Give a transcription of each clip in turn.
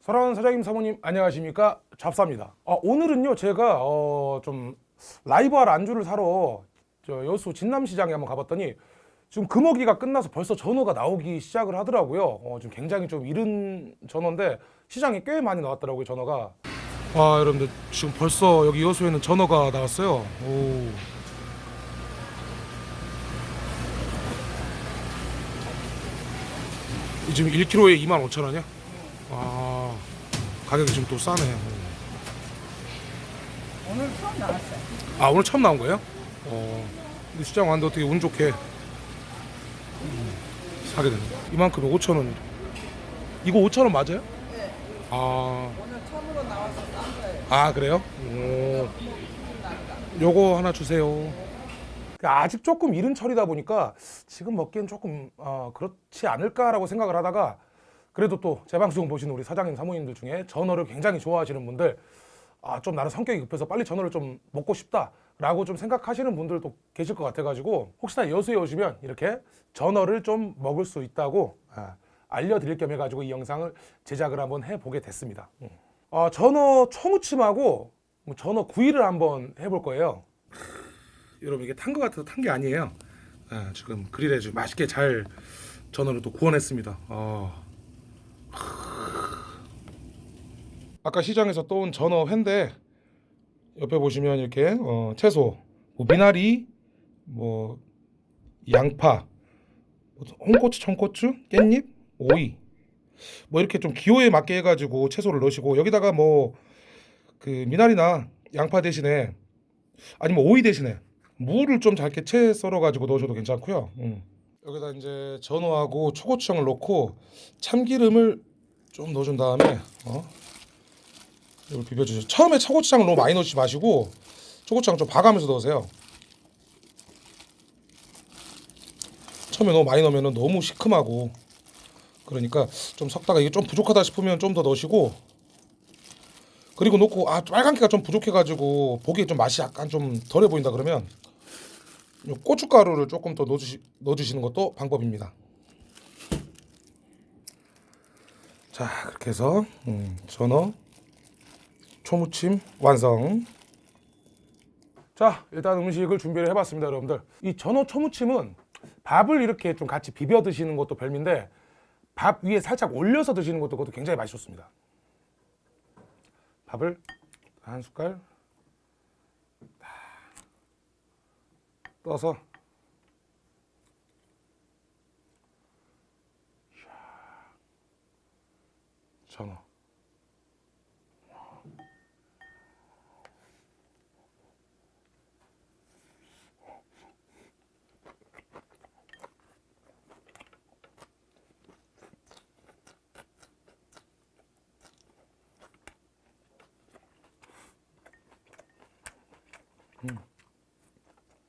사랑하는 사장님 사모님 안녕하십니까? 잡사입니다. 아, 오늘은요 제가 어, 좀 라이브할 안주를 사러 저 여수 진남시장에 한번 가봤더니 지금 금어기가 끝나서 벌써 전어가 나오기 시작을 하더라고요. 어, 지금 굉장히 좀 이른 전어인데 시장에 꽤 많이 나왔더라고요 전어가 아 여러분들 지금 벌써 여기 여수에는 전어가 나왔어요 오. 이 지금 1kg에 25,000원이야? 아 가격이 지금 또 싸네. 오늘 처음 나왔어요. 아 오늘 처음 나온 거예요? 어. 근데 시장 왔는데 어떻게 운 좋게 음, 사게 되네. 이만큼에 5천 원. 이거 5천 원 맞아요? 네. 아, 오늘 처음으로 거예요. 아 그래요? 오. 요거 하나 주세요. 아직 조금 이른 철이다 보니까 지금 먹기엔 조금 어, 그렇지 않을까라고 생각을 하다가 그래도 또 제 방송 보시는 우리 사장님 사모님들 중에 전어를 굉장히 좋아하시는 분들 아 좀 나는 성격이 급해서 빨리 전어를 좀 먹고 싶다 라고 좀 생각하시는 분들도 계실 것 같아 가지고 혹시나 여수에 오시면 이렇게 전어를 좀 먹을 수 있다고 아, 알려드릴 겸 해가지고 이 영상을 제작을 한번 해보게 됐습니다. 음. 아, 전어 초무침하고 뭐 전어 구이를 한번 해볼 거예요. 여러분 이게 탄 것 같아서 탄 게 아니에요. 아, 지금 그릴에 좀 맛있게 잘 전어를 또 구워냈습니다. 아. 아까 시장에서 떠온 전어 회인데 옆에 보시면 이렇게 어, 채소, 뭐 미나리, 뭐 양파, 뭐 홍고추, 청고추, 깻잎, 오이 뭐 이렇게 좀 기호에 맞게 해가지고 채소를 넣으시고 여기다가 뭐 그 미나리나 양파 대신에 아니면 오이 대신에 무를 좀 잘게 채 썰어가지고 넣으셔도 괜찮고요. 음. 여기다 이제 전어하고 초고추장을 넣고 참기름을 좀 넣어준 다음에 어? 이걸 비벼주세요. 처음에 초고추장을 너무 많이 넣지 마시고 초고추장 좀 봐가면서 넣으세요. 처음에 너무 많이 넣으면 너무 시큼하고 그러니까 좀 섞다가 이게 좀 부족하다 싶으면 좀 더 넣으시고 그리고 넣고 아 빨간기가 좀 부족해가지고 보기에 좀 맛이 약간 좀 덜해 보인다 그러면 요 고춧가루를 조금 더 넣어주시, 넣어주시는 것도 방법입니다. 자 그렇게 해서 음, 전어 초무침 완성. 자 일단 음식을 준비를 해봤습니다 여러분들. 이 전어 초무침은 밥을 이렇게 좀 같이 비벼 드시는 것도 별미인데 밥 위에 살짝 올려서 드시는 것도 그것도 굉장히 맛이 좋습니다. 밥을 한 숟갈 떠서 전어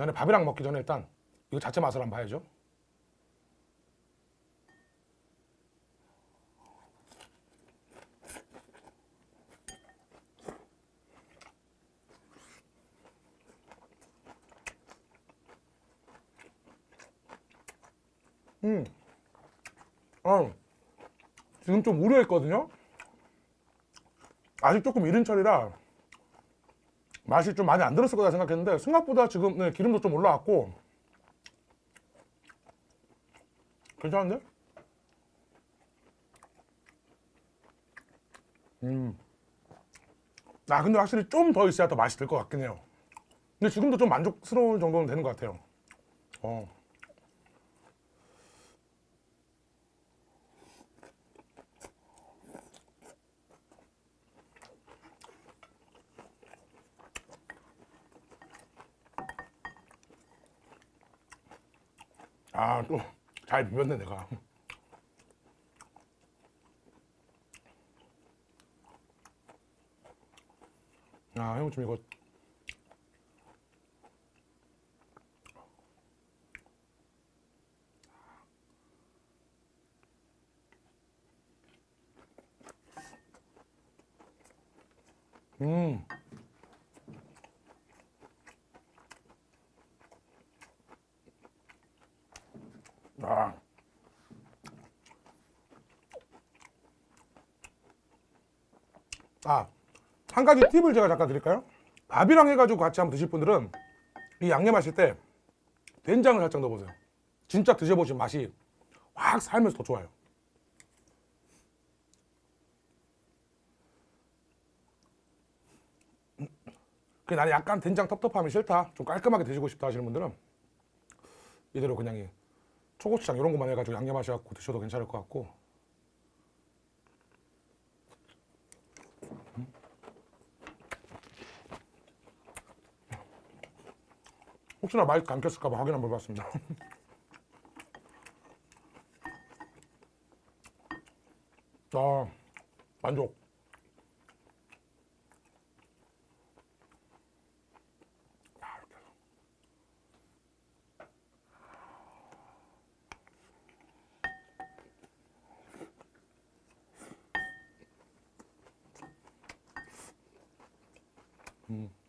전에 밥이랑 먹기 전에 일단 이거 자체 맛을 한번 봐야죠. 음, 어, 지금 좀 우려했거든요. 아직 조금 이른 철이라 맛이 좀 많이 안 들었을 거다 생각했는데 생각보다 지금 네, 기름도 좀 올라왔고 괜찮은데? 음. 아 근데 확실히 좀 더 있어야 더 맛이 들것 같긴 해요 근데 지금도 좀 만족스러울 정도는 되는 것 같아요 어. 아 또 잘 비볐네 내가. 아 형 좀 이거 음 아. 아, 한 가지 팁을 제가 잠깐 드릴까요? 밥이랑 해가지고 같이 한번 드실 분들은 이 양념하실 때 된장을 살짝 넣어보세요. 진짜 드셔보신 맛이 확 살면서 더 좋아요. 그 나는 약간 된장 텁텁함이 싫다, 좀 깔끔하게 드시고 싶다 하시는 분들은 이대로 그냥 이 초고추장 이런 것만 해가지고 양념하셔갖고 드셔도 괜찮을 것 같고 혹시나 마이크 안 켰을까봐 확인 한번 해봤습니다. 아, 만족. Mm.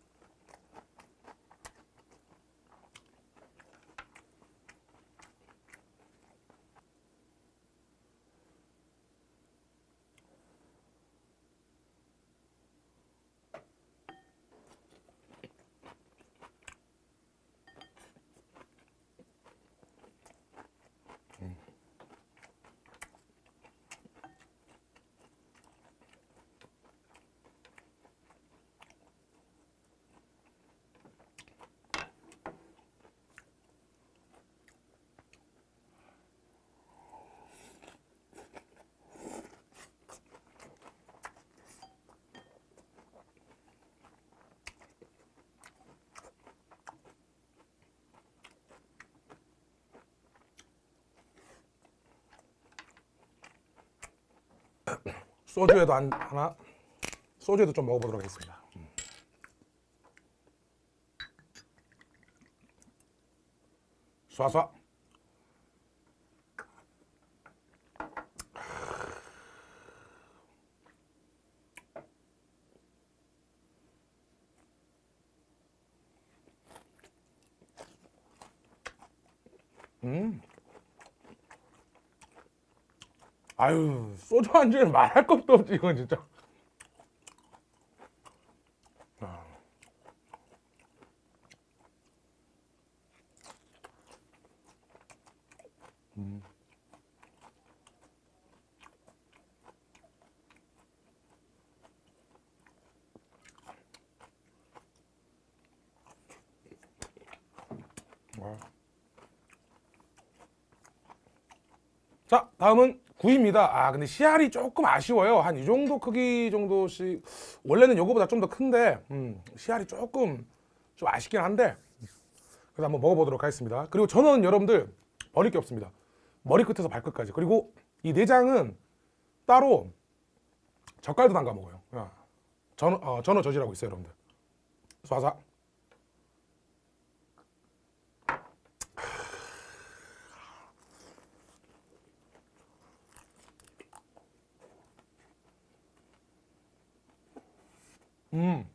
소주에도 한, 하나, 소주에도 좀 먹어보도록 하겠습니다. 음. 쏴쏴. 음. 아유 소주 안주는 말할 것도 없지 이건 진짜 아. 음. 와. 자 다음은 구이입니다. 아 근데 씨알이 조금 아쉬워요. 한 이 정도 크기 정도씩. 원래는 요거보다 좀 더 큰데 음, 씨알이 조금 좀 아쉽긴 한데 그래서 한번 먹어보도록 하겠습니다. 그리고 저는 여러분들 버릴 게 없습니다. 머리끝에서 발끝까지. 그리고 이 내장은 따로 젓갈도 담가 먹어요. 야, 전어, 어, 전어 젓이라고 있어요 여러분들. 쏴사 음.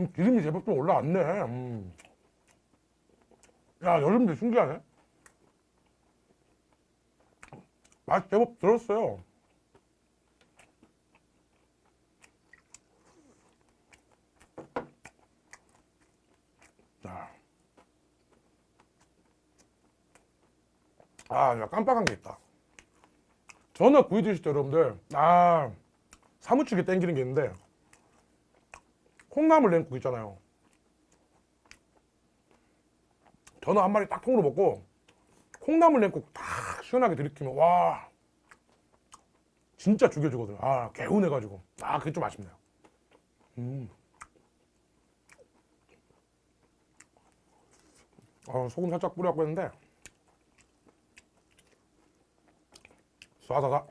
음, 기름이 제법 좀 올라왔네. 음. 야, 여름도 신기하네. 맛 제법 들었어요. 자. 아, 야, 깜빡한 게 있다. 전어 구이 드실 때 여러분들. 아 사무치게 땡기는 게 있는데 콩나물 냉국 있잖아요. 전어 한 마리 딱 통으로 먹고 콩나물 냉국 딱 시원하게 들이키면 와 진짜 죽여주거든요. 아 개운해가지고. 아 그게 좀 아쉽네요. 음. 아, 소금 살짝 뿌려갖고 했는데 쏴다가.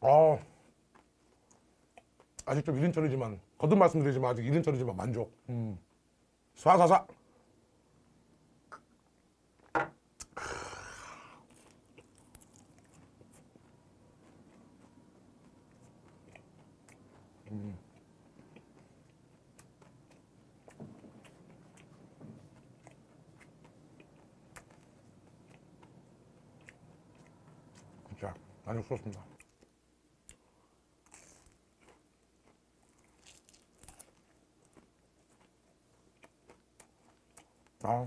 아 아직 좀 이른 철이지만 거듭 말씀드리지만 아직 이른 철이지만 만족. 음. 쏴쏴 쏴. 진짜 만족스럽습니다. 아.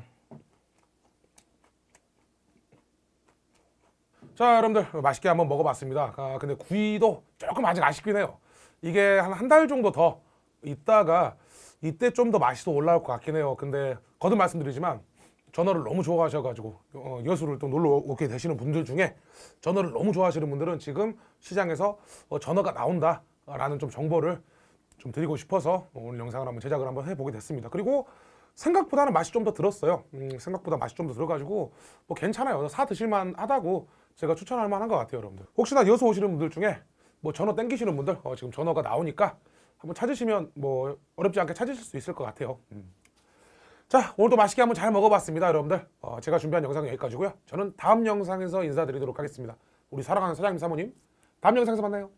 자, 여러분들 맛있게 한번 먹어봤습니다. 아, 근데 구이도 조금 아직 아쉽긴 해요. 이게 한 한 달 정도 더 있다가 이때 좀 더 맛이 더 올라올 것 같긴 해요. 근데 거듭 말씀드리지만 전어를 너무 좋아하셔가지고 어, 여수를 또 놀러 오게 되시는 분들 중에 전어를 너무 좋아하시는 분들은 지금 시장에서 어, 전어가 나온다 라는 좀 정보를 좀 드리고 싶어서 오늘 영상을 한번 제작을 한번 해보게 됐습니다. 그리고 생각보다는 맛이 좀 더 들었어요. 음, 생각보다 맛이 좀 더 들어가지고 뭐 괜찮아요. 사 드실만 하다고 제가 추천할 만한 것 같아요, 여러분들. 혹시나 여수 오시는 분들 중에 뭐 전어 땡기시는 분들 어, 지금 전어가 나오니까 한번 찾으시면 뭐 어렵지 않게 찾으실 수 있을 것 같아요. 음. 자 오늘도 맛있게 한번 잘 먹어봤습니다, 여러분들. 어, 제가 준비한 영상은 여기까지고요. 저는 다음 영상에서 인사드리도록 하겠습니다. 우리 사랑하는 사장님 사모님 다음 영상에서 만나요.